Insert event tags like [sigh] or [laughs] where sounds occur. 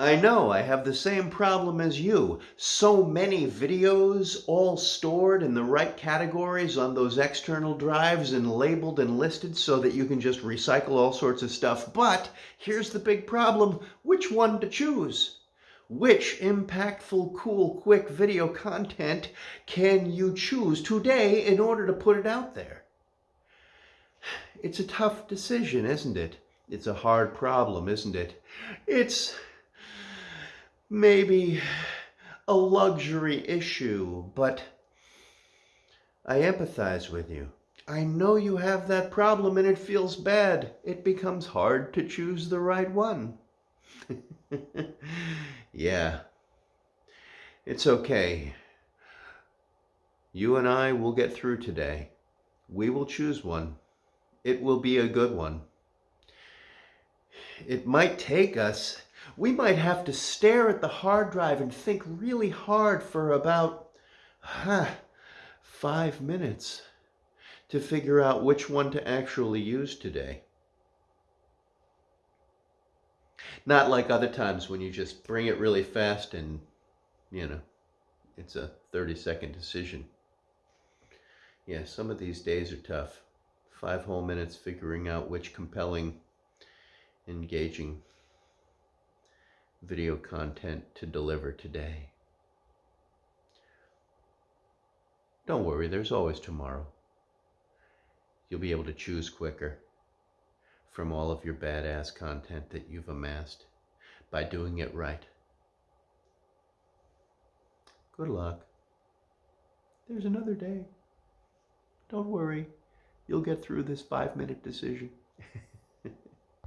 I know, I have the same problem as you. So many videos, all stored in the right categories on those external drives and labeled and listed so that you can just recycle all sorts of stuff. But here's the big problem, which one to choose? Which impactful, cool, quick video content can you choose today in order to put it out there? It's a tough decision, isn't it? It's a hard problem, isn't it? It's maybe a luxury issue, but I empathize with you. I know you have that problem and it feels bad. It becomes hard to choose the right one. [laughs] yeah. It's okay. You and I will get through today. We will choose one. It will be a good one. It might take us we might have to stare at the hard drive and think really hard for about huh, five minutes to figure out which one to actually use today. Not like other times when you just bring it really fast and, you know, it's a 30 second decision. Yeah, some of these days are tough. Five whole minutes figuring out which compelling, engaging video content to deliver today. Don't worry, there's always tomorrow. You'll be able to choose quicker from all of your badass content that you've amassed by doing it right. Good luck. There's another day. Don't worry, you'll get through this five minute decision. [laughs]